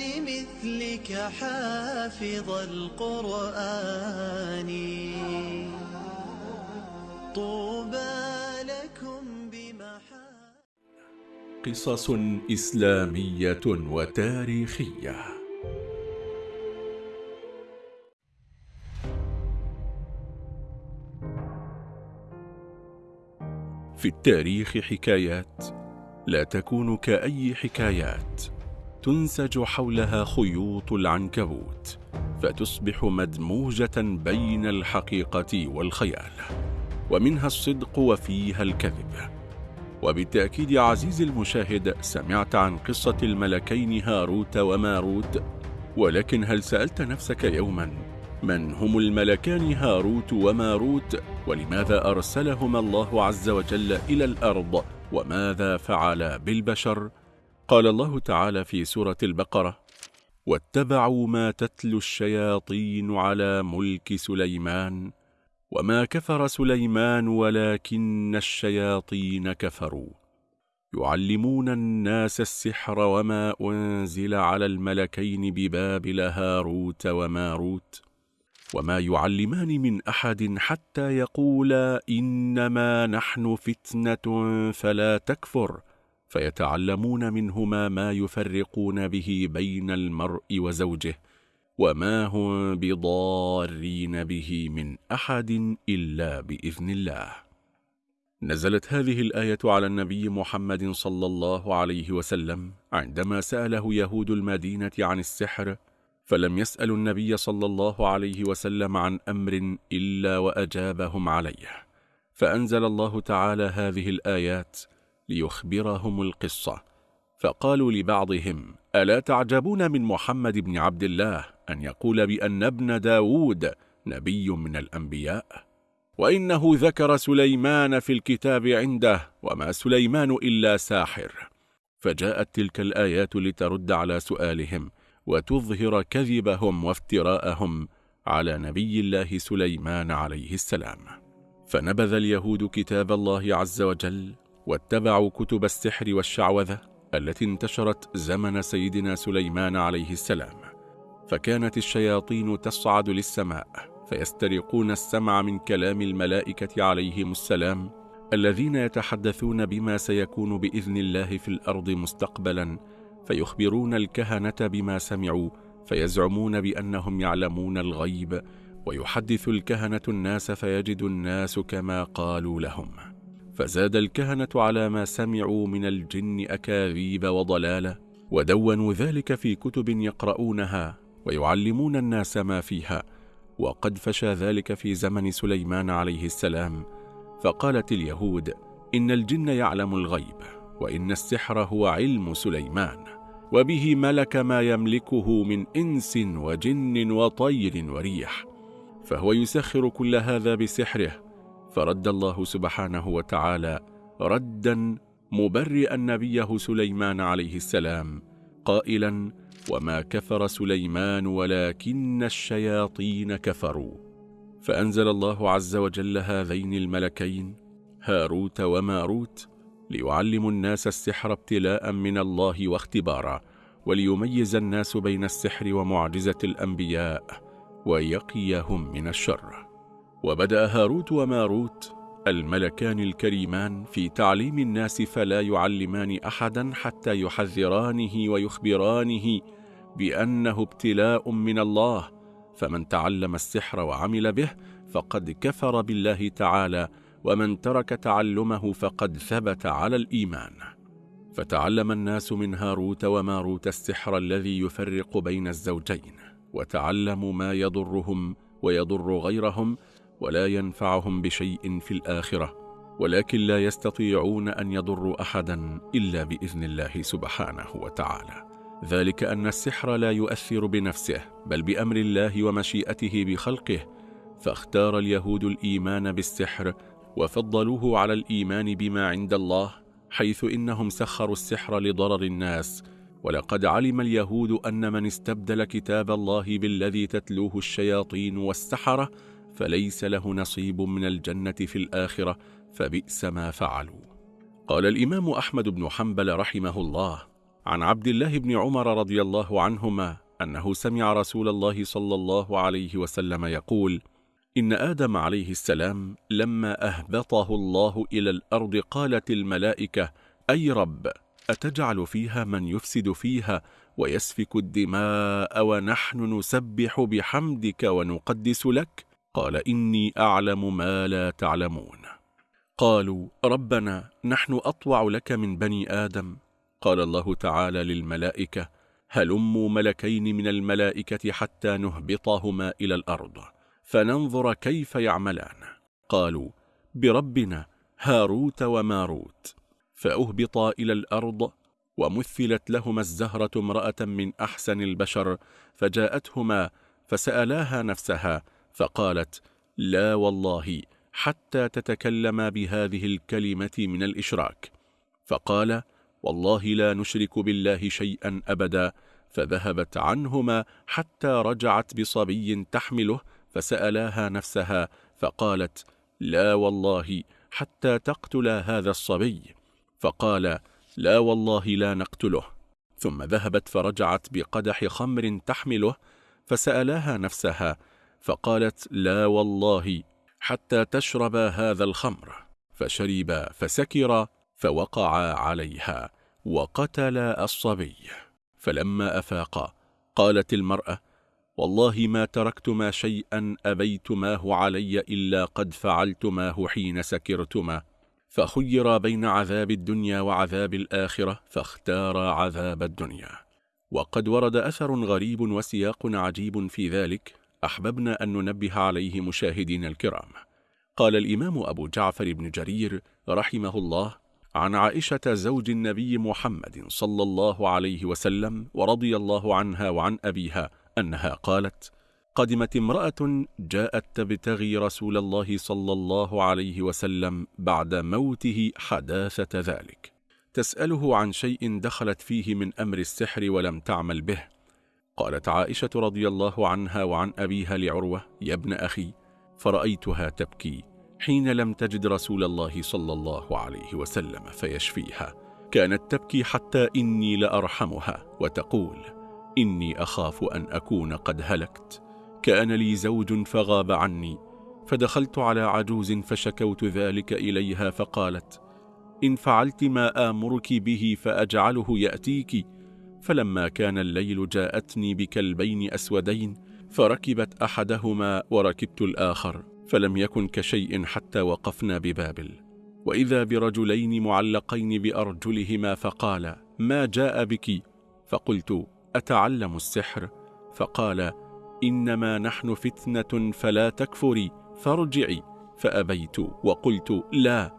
لمثلك حافظ القرآن. طوبى لكم بمحا قصص إسلامية وتاريخية. في التاريخ حكايات لا تكون كأي حكايات. تنسج حولها خيوط العنكبوت فتصبح مدموجة بين الحقيقة والخيال ومنها الصدق وفيها الكذب وبالتأكيد عزيزي المشاهد سمعت عن قصة الملكين هاروت وماروت ولكن هل سألت نفسك يوما من هم الملكان هاروت وماروت ولماذا أرسلهما الله عز وجل إلى الأرض وماذا فعل بالبشر؟ قال الله تعالى في سورة البقرة واتبعوا ما تتلو الشياطين على ملك سليمان وما كفر سليمان ولكن الشياطين كفروا. يعلمون الناس السحر وما أنزل على الملكين ببابل هاروت وماروت وما يعلمان من أحد حتى يقولا إنما نحن فتنة فلا تكفر فيتعلمون منهما ما يفرقون به بين المرء وزوجه وما هم بضارين به من أحد إلا بإذن الله. نزلت هذه الآية على النبي محمد صلى الله عليه وسلم عندما سأله يهود المدينة عن السحر فلم يسألوا النبي صلى الله عليه وسلم عن أمر إلا وأجابهم عليه. فأنزل الله تعالى هذه الآيات ليخبرهم القصة. فقالوا لبعضهم ألا تعجبون من محمد بن عبد الله أن يقول بأن ابن داود نبي من الأنبياء؟ وإنه ذكر سليمان في الكتاب عنده وما سليمان إلا ساحر. فجاءت تلك الآيات لترد على سؤالهم وتظهر كذبهم وافتراءهم على نبي الله سليمان عليه السلام. فنبذ اليهود كتاب الله عز وجل واتبعوا كتب السحر والشعوذة التي انتشرت زمن سيدنا سليمان عليه السلام. فكانت الشياطين تصعد للسماء فيسترقون السمع من كلام الملائكة عليهم السلام الذين يتحدثون بما سيكون بإذن الله في الأرض مستقبلا فيخبرون الكهنة بما سمعوا فيزعمون بأنهم يعلمون الغيب ويحدث الكهنة الناس فيجد الناس كما قالوا لهم. فزاد الكهنة على ما سمعوا من الجن أكاذيب وضلالة ودونوا ذلك في كتب يقرؤونها ويعلمون الناس ما فيها. وقد فشى ذلك في زمن سليمان عليه السلام فقالت اليهود إن الجن يعلم الغيب وإن السحر هو علم سليمان وبه ملك ما يملكه من إنس وجن وطير وريح فهو يسخر كل هذا بسحره فرد الله سبحانه وتعالى ردا مبرئا نبيه سليمان عليه السلام قائلا وما كفر سليمان ولكن الشياطين كفروا. فأنزل الله عز وجل هذين الملكين هاروت وماروت ليعلموا الناس السحر ابتلاء من الله واختبارا وليميز الناس بين السحر ومعجزة الأنبياء ويقيهم من الشر. وبدأ هاروت وماروت الملكان الكريمان في تعليم الناس فلا يعلمان أحدا حتى يحذرانه ويخبرانه بأنه ابتلاء من الله فمن تعلم السحر وعمل به فقد كفر بالله تعالى ومن ترك تعلمه فقد ثبت على الإيمان. فتعلم الناس من هاروت وماروت السحر الذي يفرق بين الزوجين وتعلموا ما يضرهم ويضر غيرهم ولا ينفعهم بشيء في الآخرة ولكن لا يستطيعون أن يضروا أحدا إلا بإذن الله سبحانه وتعالى. ذلك أن السحر لا يؤثر بنفسه بل بأمر الله ومشيئته بخلقه. فاختار اليهود الإيمان بالسحر وفضلوه على الإيمان بما عند الله حيث إنهم سخروا السحر لضرر الناس. ولقد علم اليهود أن من استبدل كتاب الله بالذي تتلوه الشياطين والسحرة فليس له نصيب من الجنة في الآخرة فبئس ما فعلوا. قال الإمام أحمد بن حنبل رحمه الله عن عبد الله بن عمر رضي الله عنهما أنه سمع رسول الله صلى الله عليه وسلم يقول إن آدم عليه السلام لما أهبطه الله إلى الأرض قالت الملائكة أي رب أتجعل فيها من يفسد فيها ويسفك الدماء ونحن نسبح بحمدك ونقدس لك؟ قال إني أعلم ما لا تعلمون. قالوا ربنا نحن أطوع لك من بني آدم. قال الله تعالى للملائكة هلموا ملكين من الملائكة حتى نهبطهما إلى الأرض فننظر كيف يعملان. قالوا بربنا هاروت وماروت. فأهبطا إلى الأرض ومثلت لهما الزهرة امرأة من أحسن البشر فجاءتهما فسألاها نفسها فقالت لا والله حتى تتكلما بهذه الكلمة من الإشراك. فقال والله لا نشرك بالله شيئا أبدا. فذهبت عنهما حتى رجعت بصبي تحمله فسألاها نفسها فقالت لا والله حتى تقتل هذا الصبي. فقال لا والله لا نقتله. ثم ذهبت فرجعت بقدح خمر تحمله فسألاها نفسها فقالت لا والله حتى تشرب هذا الخمر. فشرب فسكر فوقع عليها وقتل الصبي. فلما أفاق قالت المرأة والله ما تركتما شيئا أبيتماه علي إلا قد فعلتماه حين سكرتما. فخير بين عذاب الدنيا وعذاب الآخرة فاختار عذاب الدنيا. وقد ورد أثر غريب وسياق عجيب في ذلك أحببنا أن ننبه عليه مشاهدين الكرام. قال الإمام أبو جعفر بن جرير رحمه الله عن عائشة زوج النبي محمد صلى الله عليه وسلم ورضي الله عنها وعن أبيها أنها قالت قدمت امرأة جاءت تبتغي رسول الله صلى الله عليه وسلم بعد موته حداثة ذلك. تسأله عن شيء دخلت فيه من أمر السحر ولم تعمل به. قالت عائشة رضي الله عنها وعن أبيها لعروة يا ابن أخي فرأيتها تبكي حين لم تجد رسول الله صلى الله عليه وسلم فيشفيها. كانت تبكي حتى إني لأرحمها وتقول إني أخاف أن أكون قد هلكت. كان لي زوج فغاب عني فدخلت على عجوز فشكوت ذلك إليها فقالت إن فعلت ما آمرك به فأجعله يأتيك فلما كان الليل جاءتني بكلبين أسودين فركبت أحدهما وركبت الآخر فلم يكن كشيء حتى وقفنا ببابل. وإذا برجلين معلقين بأرجلهما فقال ما جاء بك؟ فقلت أتعلم السحر؟ فقال إنما نحن فتنة فلا تكفري فارجعي. فأبيت وقلت لا.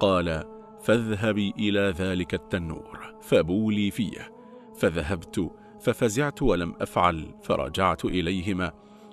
قال فاذهبي إلى ذلك التنور فبولي فيه. فذهبت ففزعت ولم أفعل فرجعت إليهما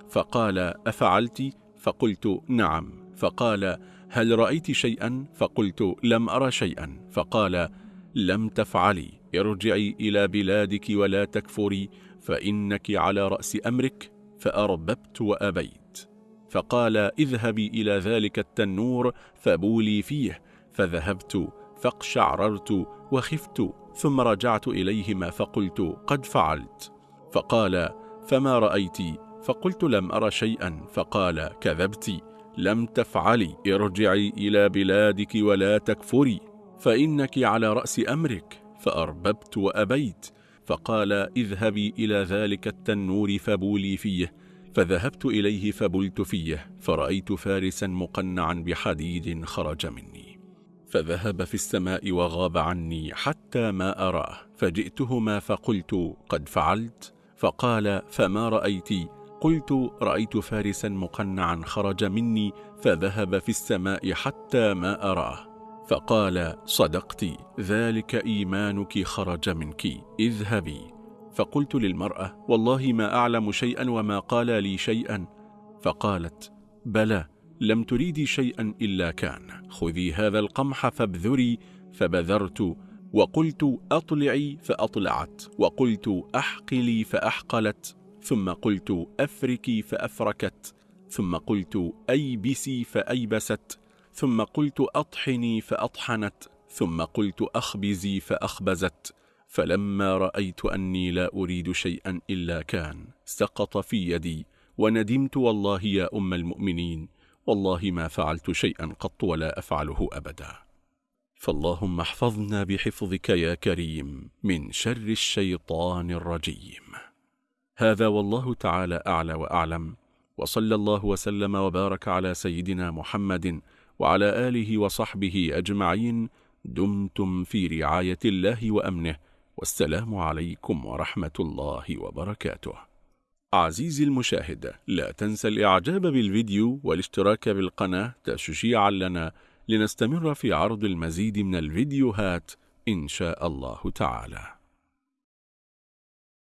فقال أفعلت؟ فقلت نعم. فقال هل رأيت شيئا؟ فقلت لم أرى شيئا. فقال لم تفعلي ارجعي إلى بلادك ولا تكفري فإنك على رأس أمرك فأرببت وأبيت. فقال اذهبي إلى ذلك التنور فبولي فيه فذهبت فاقشعررت وخفت. ثم رجعت إليهما فقلت قد فعلت. فقال فما رأيت؟ فقلت لم أر شيئا. فقال كذبت. لم تفعلي ارجعي إلى بلادك ولا تكفري. فإنك على رأس أمرك. فأرببت وأبيت. فقال اذهبي إلى ذلك التنور فبولي فيه. فذهبت إليه فبلت فيه. فرأيت فارسا مقنعا بحديد خرج مني. فذهب في السماء وغاب عني حتى ما أراه. فجئتهما فقلت قد فعلت. فقال فما رأيت؟ قلت رأيت فارسا مقنعا خرج مني فذهب في السماء حتى ما أراه. فقال صدقت ذلك إيمانك خرج منك اذهبي. فقلت للمرأة والله ما أعلم شيئا وما قال لي شيئا. فقالت بلى لم تريدي شيئا إلا كان. خذي هذا القمح فابذري فبذرت وقلت أطلعي فأطلعت وقلت أحقلي فأحقلت ثم قلت أفركي فأفركت ثم قلت أيبسي فأيبست ثم قلت أطحني فأطحنت ثم قلت أخبزي فأخبزت. فلما رأيت أني لا أريد شيئا إلا كان سقط في يدي وندمت والله يا أم المؤمنين. والله ما فعلت شيئا قط ولا أفعله أبدا. فاللهم احفظنا بحفظك يا كريم من شر الشيطان الرجيم. هذا والله تعالى أعلى وأعلم وصلى الله وسلم وبارك على سيدنا محمد وعلى آله وصحبه أجمعين. دمتم في رعاية الله وأمنه والسلام عليكم ورحمة الله وبركاته. عزيزي المشاهد لا تنسى الإعجاب بالفيديو والاشتراك بالقناة تشجيعا لنا لنستمر في عرض المزيد من الفيديوهات إن شاء الله تعالى.